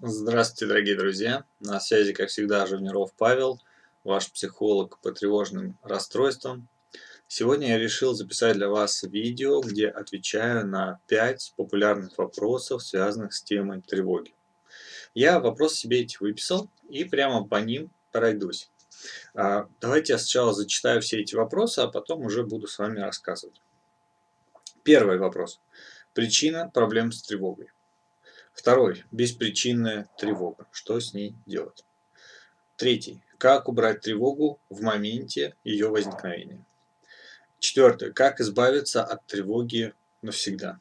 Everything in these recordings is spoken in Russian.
Здравствуйте, дорогие друзья! На связи, как всегда, Живниров Павел, ваш психолог по тревожным расстройствам. Сегодня я решил записать для вас видео, где отвечаю на 5 популярных вопросов, связанных с темой тревоги. Я вопросы себе эти выписал и прямо по ним пройдусь. А, давайте я сначала зачитаю все эти вопросы, а потом уже буду с вами рассказывать. Первый вопрос. Причина проблем с тревогой. Второй. Беспричинная тревога. Что с ней делать? Третий. Как убрать тревогу в моменте ее возникновения? Четвертое. Как избавиться от тревоги навсегда?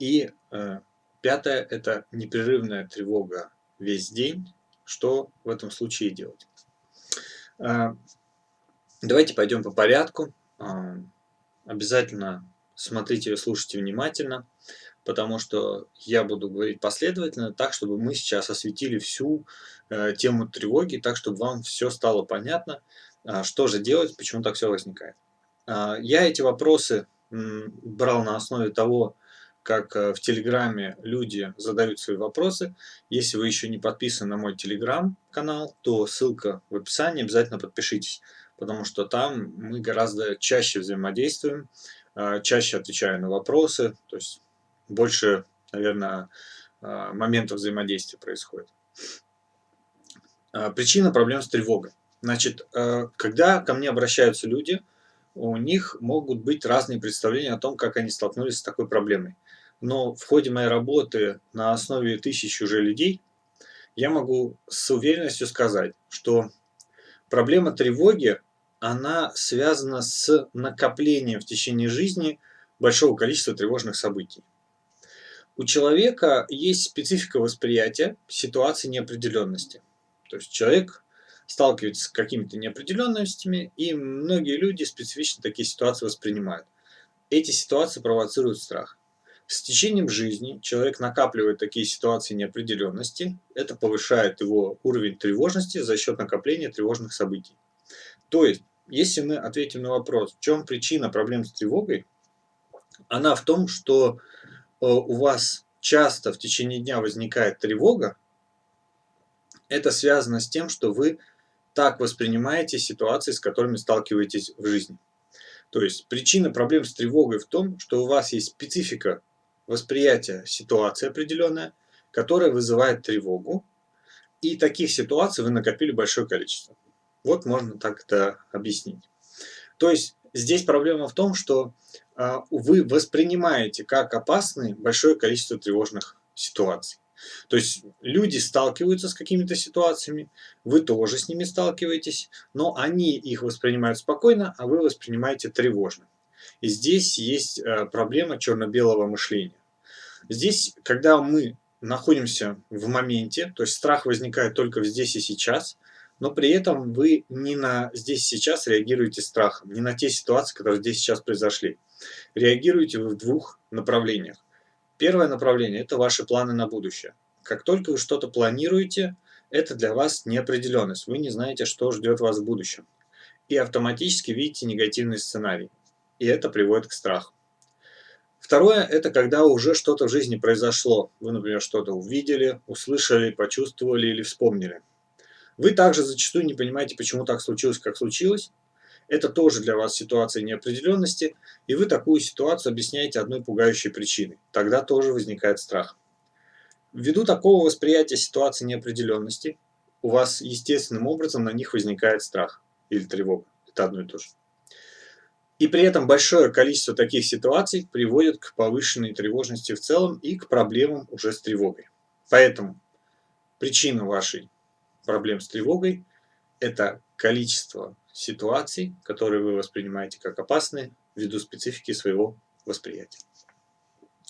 И э, пятое. Это непрерывная тревога весь день. Что в этом случае делать? Э, давайте пойдем по порядку. Э, обязательно смотрите и слушайте внимательно потому что я буду говорить последовательно, так, чтобы мы сейчас осветили всю э, тему тревоги, так, чтобы вам все стало понятно, э, что же делать, почему так все возникает. Э, я эти вопросы м, брал на основе того, как э, в Телеграме люди задают свои вопросы. Если вы еще не подписаны на мой Телеграм-канал, то ссылка в описании, обязательно подпишитесь, потому что там мы гораздо чаще взаимодействуем, э, чаще отвечаю на вопросы, то есть больше, наверное, а, моментов взаимодействия происходит. А, причина проблем с тревогой. Значит, а, когда ко мне обращаются люди, у них могут быть разные представления о том, как они столкнулись с такой проблемой. Но в ходе моей работы на основе тысяч уже людей я могу с уверенностью сказать, что проблема тревоги, она связана с накоплением в течение жизни большого количества тревожных событий. У человека есть специфика восприятия ситуации неопределенности. То есть человек сталкивается с какими-то неопределенностями, и многие люди специфично такие ситуации воспринимают. Эти ситуации провоцируют страх. С течением жизни человек накапливает такие ситуации неопределенности, это повышает его уровень тревожности за счет накопления тревожных событий. То есть, если мы ответим на вопрос, в чем причина проблем с тревогой, она в том, что у вас часто в течение дня возникает тревога, это связано с тем, что вы так воспринимаете ситуации, с которыми сталкиваетесь в жизни. То есть причина проблем с тревогой в том, что у вас есть специфика восприятия ситуации определенная, которая вызывает тревогу, и таких ситуаций вы накопили большое количество. Вот можно так это объяснить. То есть здесь проблема в том, что а, вы воспринимаете как опасные большое количество тревожных ситуаций. То есть люди сталкиваются с какими-то ситуациями, вы тоже с ними сталкиваетесь, но они их воспринимают спокойно, а вы воспринимаете тревожно. И здесь есть э, проблема черно-белого мышления. Здесь, когда мы находимся в моменте, то есть страх возникает только здесь и сейчас, но при этом вы не на здесь сейчас реагируете страхом, не на те ситуации, которые здесь сейчас произошли. Реагируете вы в двух направлениях. Первое направление – это ваши планы на будущее. Как только вы что-то планируете, это для вас неопределенность. Вы не знаете, что ждет вас в будущем. И автоматически видите негативный сценарий. И это приводит к страху. Второе – это когда уже что-то в жизни произошло. Вы, например, что-то увидели, услышали, почувствовали или вспомнили. Вы также зачастую не понимаете, почему так случилось, как случилось. Это тоже для вас ситуация неопределенности, и вы такую ситуацию объясняете одной пугающей причиной. Тогда тоже возникает страх. Ввиду такого восприятия ситуации неопределенности, у вас естественным образом на них возникает страх или тревога. Это одно и то же. И при этом большое количество таких ситуаций приводит к повышенной тревожности в целом и к проблемам уже с тревогой. Поэтому причина вашей проблем с тревогой – это количество ситуаций, которые вы воспринимаете как опасные ввиду специфики своего восприятия.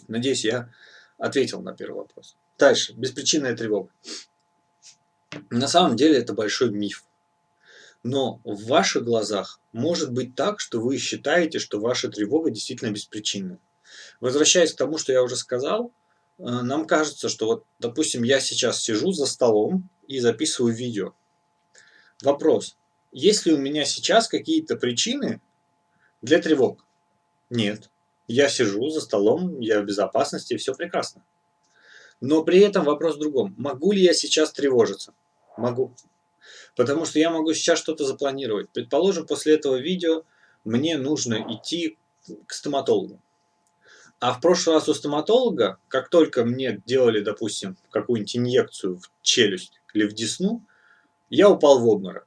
Надеюсь, я ответил на первый вопрос. Дальше. Беспричинная тревога. На самом деле это большой миф. Но в ваших глазах может быть так, что вы считаете, что ваша тревога действительно беспричинная. Возвращаясь к тому, что я уже сказал, э, нам кажется, что вот, допустим, я сейчас сижу за столом и записываю видео. Вопрос. Есть ли у меня сейчас какие-то причины для тревог? Нет. Я сижу за столом, я в безопасности, все прекрасно. Но при этом вопрос в другом. Могу ли я сейчас тревожиться? Могу. Потому что я могу сейчас что-то запланировать. Предположим, после этого видео мне нужно идти к стоматологу. А в прошлый раз у стоматолога, как только мне делали, допустим, какую-нибудь инъекцию в челюсть или в десну, я упал в обморок.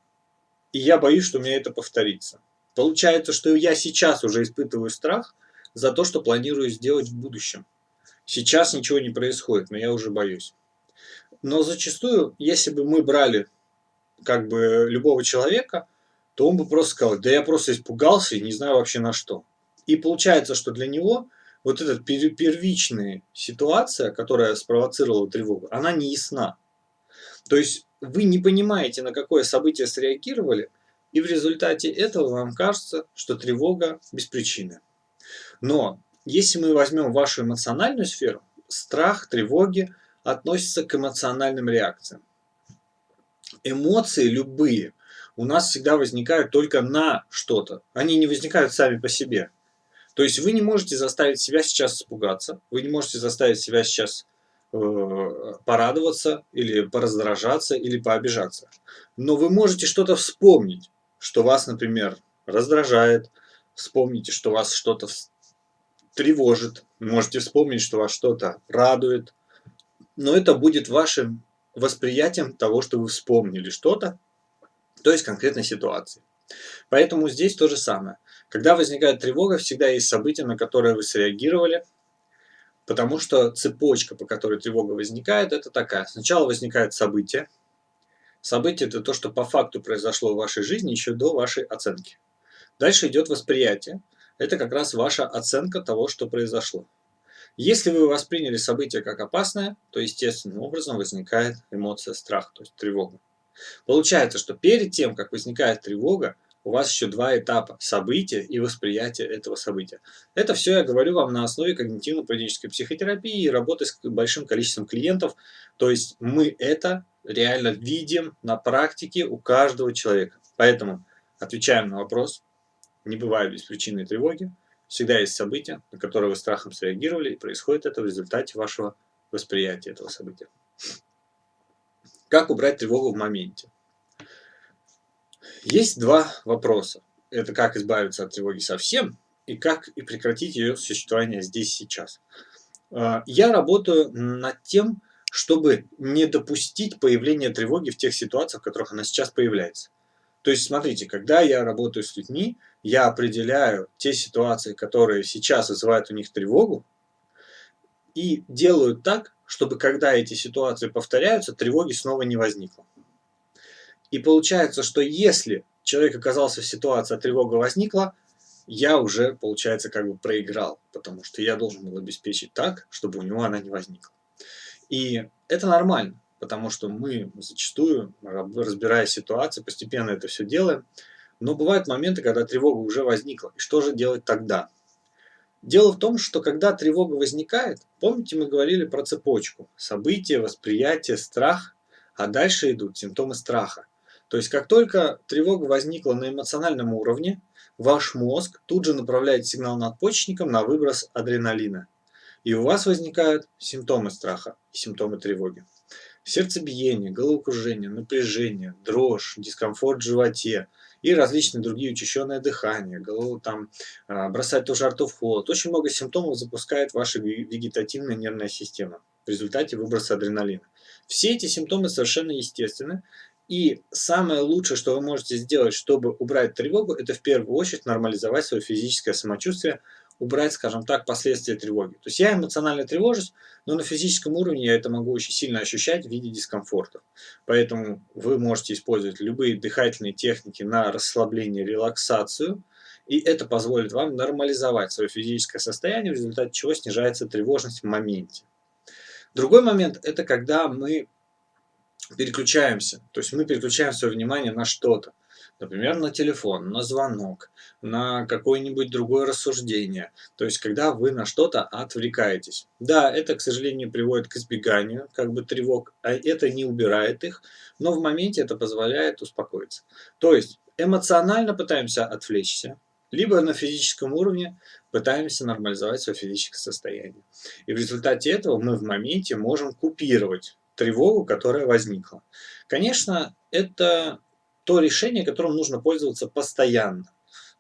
И я боюсь, что у меня это повторится. Получается, что я сейчас уже испытываю страх за то, что планирую сделать в будущем. Сейчас ничего не происходит, но я уже боюсь. Но зачастую, если бы мы брали как бы любого человека, то он бы просто сказал, да я просто испугался и не знаю вообще на что. И получается, что для него вот эта первичная ситуация, которая спровоцировала тревогу, она не ясна. То есть вы не понимаете, на какое событие среагировали, и в результате этого вам кажется, что тревога без причины. Но если мы возьмем вашу эмоциональную сферу, страх, тревоги относятся к эмоциональным реакциям. Эмоции любые у нас всегда возникают только на что-то. Они не возникают сами по себе. То есть вы не можете заставить себя сейчас испугаться, вы не можете заставить себя сейчас порадоваться или пораздражаться или пообижаться. Но вы можете что-то вспомнить, что вас, например, раздражает, вспомните, что вас что-то тревожит, можете вспомнить, что вас что-то радует, но это будет вашим восприятием того, что вы вспомнили что-то, то есть конкретной ситуации. Поэтому здесь то же самое. Когда возникает тревога, всегда есть события, на которые вы среагировали, потому что цепочка, по которой тревога возникает, это такая. Сначала возникает событие. Событие – это то, что по факту произошло в вашей жизни еще до вашей оценки. Дальше идет восприятие. Это как раз ваша оценка того, что произошло. Если вы восприняли событие как опасное, то естественным образом возникает эмоция страх, то есть тревога. Получается, что перед тем, как возникает тревога, у вас еще два этапа – события и восприятие этого события. Это все я говорю вам на основе когнитивно-поведенческой психотерапии и работы с большим количеством клиентов. То есть мы это реально видим на практике у каждого человека. Поэтому отвечаем на вопрос. Не бывает беспричинной тревоги. Всегда есть события, на которые вы страхом среагировали, и происходит это в результате вашего восприятия этого события. Как убрать тревогу в моменте? Есть два вопроса. Это как избавиться от тревоги совсем и как и прекратить ее существование здесь сейчас. А, я работаю над тем, чтобы не допустить появления тревоги в тех ситуациях, в которых она сейчас появляется. То есть, смотрите, когда я работаю с людьми, я определяю те ситуации, которые сейчас вызывают у них тревогу, и делаю так, чтобы когда эти ситуации повторяются, тревоги снова не возникло. И получается, что если человек оказался в ситуации, а тревога возникла, я уже, получается, как бы проиграл, потому что я должен был обеспечить так, чтобы у него она не возникла. И это нормально, потому что мы зачастую, разбирая ситуации, постепенно это все делаем, но бывают моменты, когда тревога уже возникла. И что же делать тогда? Дело в том, что когда тревога возникает, помните, мы говорили про цепочку. События, восприятие, страх, а дальше идут симптомы страха. То есть, как только тревога возникла на эмоциональном уровне, ваш мозг тут же направляет сигнал надпочечникам на выброс адреналина. И у вас возникают симптомы страха и симптомы тревоги. Сердцебиение, головокружение, напряжение, дрожь, дискомфорт в животе – и различные другие учащенное дыхание, голову там а, бросать тоже рту в холод. Очень много симптомов запускает ваша вегетативная нервная система в результате выброса адреналина. Все эти симптомы совершенно естественны, и самое лучшее, что вы можете сделать, чтобы убрать тревогу, это в первую очередь нормализовать свое физическое самочувствие, убрать, скажем так, последствия тревоги. То есть я эмоционально тревожусь, но на физическом уровне я это могу очень сильно ощущать в виде дискомфорта. Поэтому вы можете использовать любые дыхательные техники на расслабление, релаксацию, и это позволит вам нормализовать свое физическое состояние, в результате чего снижается тревожность в моменте. Другой момент – это когда мы переключаемся, то есть мы переключаем свое внимание на что-то. Например, на телефон, на звонок, на какое-нибудь другое рассуждение. То есть, когда вы на что-то отвлекаетесь. Да, это, к сожалению, приводит к избеганию как бы тревог, а это не убирает их, но в моменте это позволяет успокоиться. То есть, эмоционально пытаемся отвлечься, либо на физическом уровне пытаемся нормализовать свое физическое состояние. И в результате этого мы в моменте можем купировать тревогу, которая возникла. Конечно, это то решение, которым нужно пользоваться постоянно.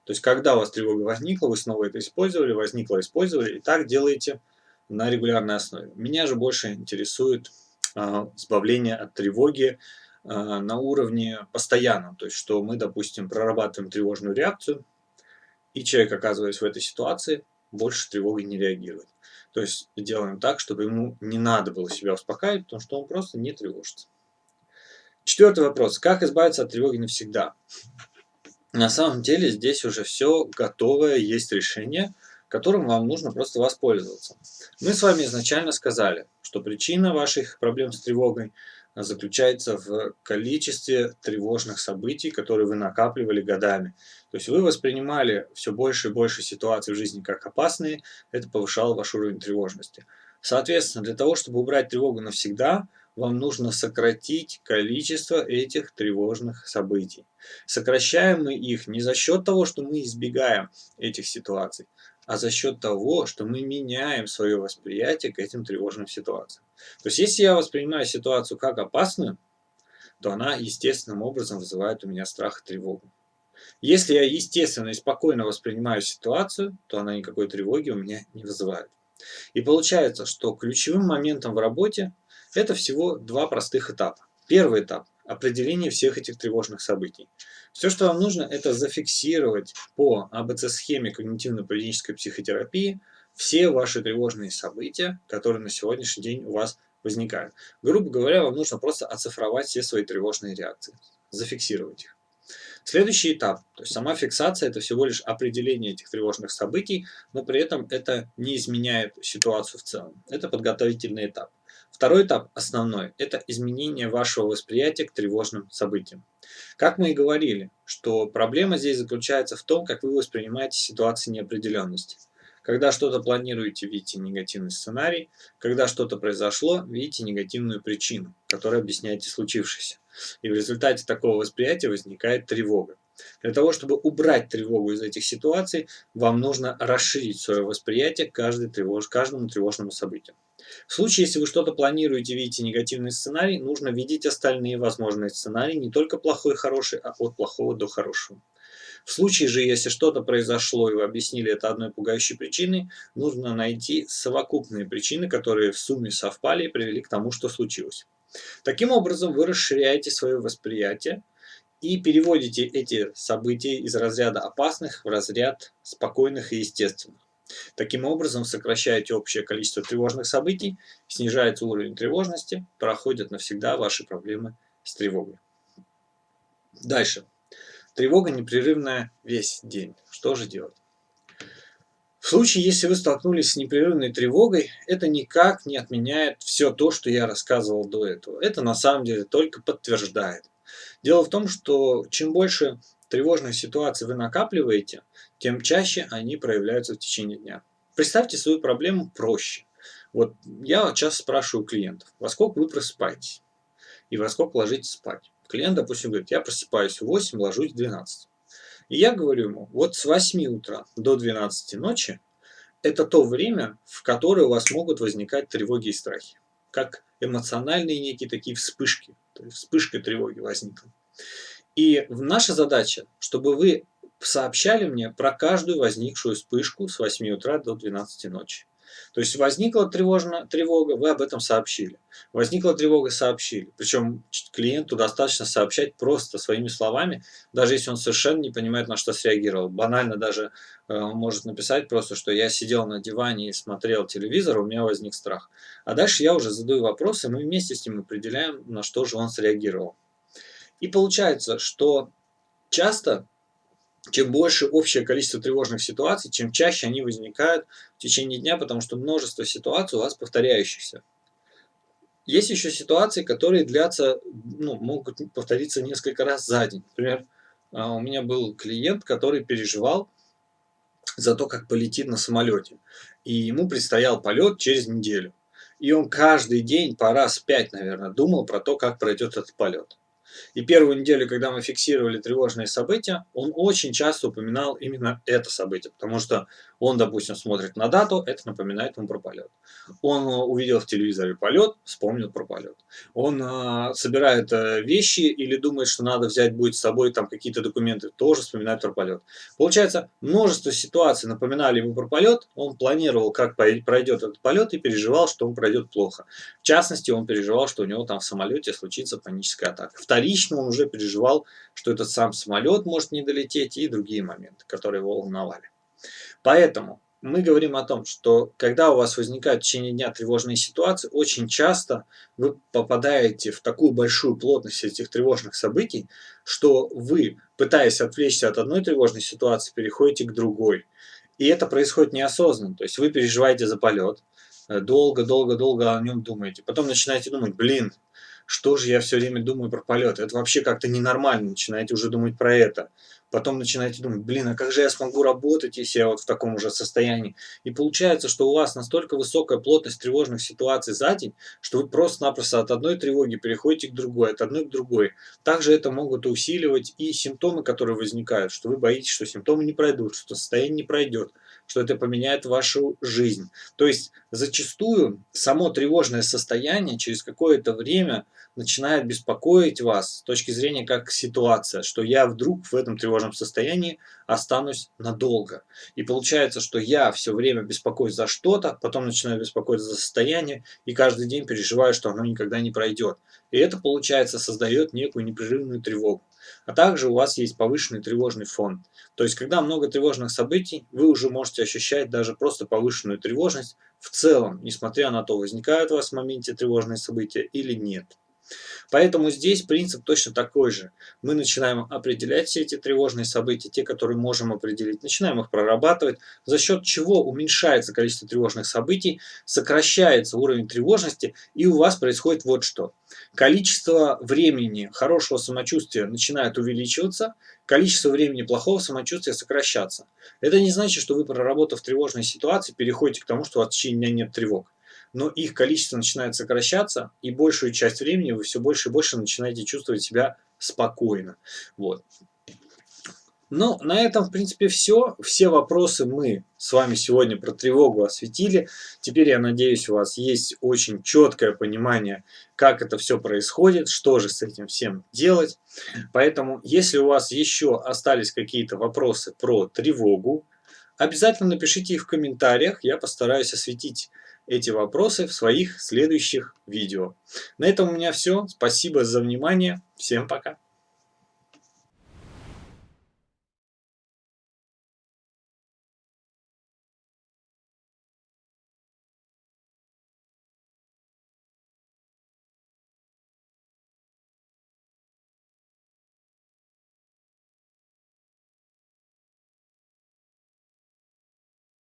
То есть, когда у вас тревога возникла, вы снова это использовали, возникло, использовали, и так делаете на регулярной основе. Меня же больше интересует э, избавление от тревоги э, на уровне постоянном. То есть, что мы, допустим, прорабатываем тревожную реакцию, и человек, оказываясь в этой ситуации, больше тревогой не реагирует. То есть, делаем так, чтобы ему не надо было себя успокаивать, потому что он просто не тревожится. Четвертый вопрос. Как избавиться от тревоги навсегда? На самом деле здесь уже все готовое, есть решение, которым вам нужно просто воспользоваться. Мы с вами изначально сказали, что причина ваших проблем с тревогой заключается в количестве тревожных событий, которые вы накапливали годами. То есть вы воспринимали все больше и больше ситуаций в жизни как опасные, это повышало ваш уровень тревожности. Соответственно, для того, чтобы убрать тревогу навсегда, вам нужно сократить количество этих тревожных событий. Сокращаем мы их не за счет того, что мы избегаем этих ситуаций, а за счет того, что мы меняем свое восприятие к этим тревожным ситуациям. То есть, если я воспринимаю ситуацию как опасную, то она естественным образом вызывает у меня страх и тревогу. Если я естественно и спокойно воспринимаю ситуацию, то она никакой тревоги у меня не вызывает. И получается, что ключевым моментом в работе это всего два простых этапа. Первый этап – определение всех этих тревожных событий. Все, что вам нужно, это зафиксировать по АБЦ-схеме когнитивно-поведенческой психотерапии все ваши тревожные события, которые на сегодняшний день у вас возникают. Грубо говоря, вам нужно просто оцифровать все свои тревожные реакции, зафиксировать их. Следующий этап, то есть сама фиксация, это всего лишь определение этих тревожных событий, но при этом это не изменяет ситуацию в целом. Это подготовительный этап. Второй этап, основной, это изменение вашего восприятия к тревожным событиям. Как мы и говорили, что проблема здесь заключается в том, как вы воспринимаете ситуации неопределенности. Когда что-то планируете, видите негативный сценарий. Когда что-то произошло, видите негативную причину, которая объясняете случившееся. И в результате такого восприятия возникает тревога. Для того, чтобы убрать тревогу из этих ситуаций, вам нужно расширить свое восприятие каждой тревож... каждому тревожному событию. В случае, если вы что-то планируете, видите негативный сценарий, нужно видеть остальные возможные сценарии, не только плохой и хороший, а от плохого до хорошего. В случае же, если что-то произошло и вы объяснили это одной пугающей причиной, нужно найти совокупные причины, которые в сумме совпали и привели к тому, что случилось. Таким образом, вы расширяете свое восприятие и переводите эти события из разряда опасных в разряд спокойных и естественных. Таким образом, сокращаете общее количество тревожных событий, снижается уровень тревожности, проходят навсегда ваши проблемы с тревогой. Дальше. Тревога непрерывная весь день. Что же делать? В случае, если вы столкнулись с непрерывной тревогой, это никак не отменяет все то, что я рассказывал до этого. Это на самом деле только подтверждает. Дело в том, что чем больше тревожных ситуаций вы накапливаете, тем чаще они проявляются в течение дня. Представьте свою проблему проще. Вот я часто спрашиваю клиентов, во сколько вы просыпаетесь и во сколько ложитесь спать. Клиент, допустим, говорит, я просыпаюсь в 8, ложусь в 12. И я говорю ему, вот с 8 утра до 12 ночи это то время, в которое у вас могут возникать тревоги и страхи. Как эмоциональные некие такие вспышки. То есть вспышка тревоги возникла. И наша задача, чтобы вы сообщали мне про каждую возникшую вспышку с 8 утра до 12 ночи. То есть возникла тревожная тревога, вы об этом сообщили. Возникла тревога, сообщили. Причем клиенту достаточно сообщать просто своими словами, даже если он совершенно не понимает, на что среагировал. Банально даже э, может написать просто, что я сидел на диване и смотрел телевизор, у меня возник страх. А дальше я уже задаю вопросы, мы вместе с ним определяем, на что же он среагировал. И получается, что часто чем больше общее количество тревожных ситуаций, чем чаще они возникают в течение дня, потому что множество ситуаций у вас повторяющихся. Есть еще ситуации, которые длятся, ну, могут повториться несколько раз за день. Например, а, у меня был клиент, который переживал за то, как полетит на самолете. И ему предстоял полет через неделю. И он каждый день по раз пять, наверное, думал про то, как пройдет этот полет. И первую неделю, когда мы фиксировали тревожные события, он очень часто упоминал именно это событие, потому что он, допустим, смотрит на дату, это напоминает ему про полет. Он э, увидел в телевизоре полет, вспомнил про полет. Он э, собирает э, вещи или думает, что надо взять будет с собой там какие-то документы, тоже вспоминает про полет. Получается, множество ситуаций напоминали ему про полет, он планировал, как пройдет этот полет и переживал, что он пройдет плохо. В частности, он переживал, что у него там в самолете случится паническая атака. Вторично он уже переживал, что этот сам самолет может не долететь и другие моменты, которые его волновали. Поэтому мы говорим о том, что когда у вас возникают в течение дня тревожные ситуации, очень часто вы попадаете в такую большую плотность этих тревожных событий, что вы, пытаясь отвлечься от одной тревожной ситуации, переходите к другой. И это происходит неосознанно. То есть вы переживаете за полет, долго-долго-долго о нем думаете. Потом начинаете думать, блин, что же я все время думаю про полет? Это вообще как-то ненормально, начинаете уже думать про это. Потом начинаете думать, блин, а как же я смогу работать, если я вот в таком уже состоянии? И получается, что у вас настолько высокая плотность тревожных ситуаций за день, что вы просто-напросто от одной тревоги переходите к другой, от одной к другой. Также это могут усиливать и симптомы, которые возникают, что вы боитесь, что симптомы не пройдут, что состояние не пройдет, что это поменяет вашу жизнь. То есть зачастую само тревожное состояние через какое-то время начинает беспокоить вас с точки зрения как ситуация, что я вдруг в этом тревожном состоянии останусь надолго. И получается, что я все время беспокоюсь за что-то, потом начинаю беспокоиться за состояние, и каждый день переживаю, что оно никогда не пройдет. И это, получается, создает некую непрерывную тревогу. А также у вас есть повышенный тревожный фон. То есть, когда много тревожных событий, вы уже можете ощущать даже просто повышенную тревожность в целом, несмотря на то, возникают у вас в моменте тревожные события или нет. Поэтому здесь принцип точно такой же. Мы начинаем определять все эти тревожные события, те, которые можем определить, начинаем их прорабатывать, за счет чего уменьшается количество тревожных событий, сокращается уровень тревожности, и у вас происходит вот что. Количество времени хорошего самочувствия начинает увеличиваться, количество времени плохого самочувствия сокращаться. Это не значит, что вы, проработав тревожные ситуации, переходите к тому, что у вас в течение дня нет тревог но их количество начинает сокращаться, и большую часть времени вы все больше и больше начинаете чувствовать себя спокойно. Вот. Ну, на этом, в принципе, все. Все вопросы мы с вами сегодня про тревогу осветили. Теперь, я надеюсь, у вас есть очень четкое понимание, как это все происходит, что же с этим всем делать. Поэтому, если у вас еще остались какие-то вопросы про тревогу, обязательно напишите их в комментариях. Я постараюсь осветить эти вопросы в своих следующих видео. На этом у меня все. Спасибо за внимание. Всем пока.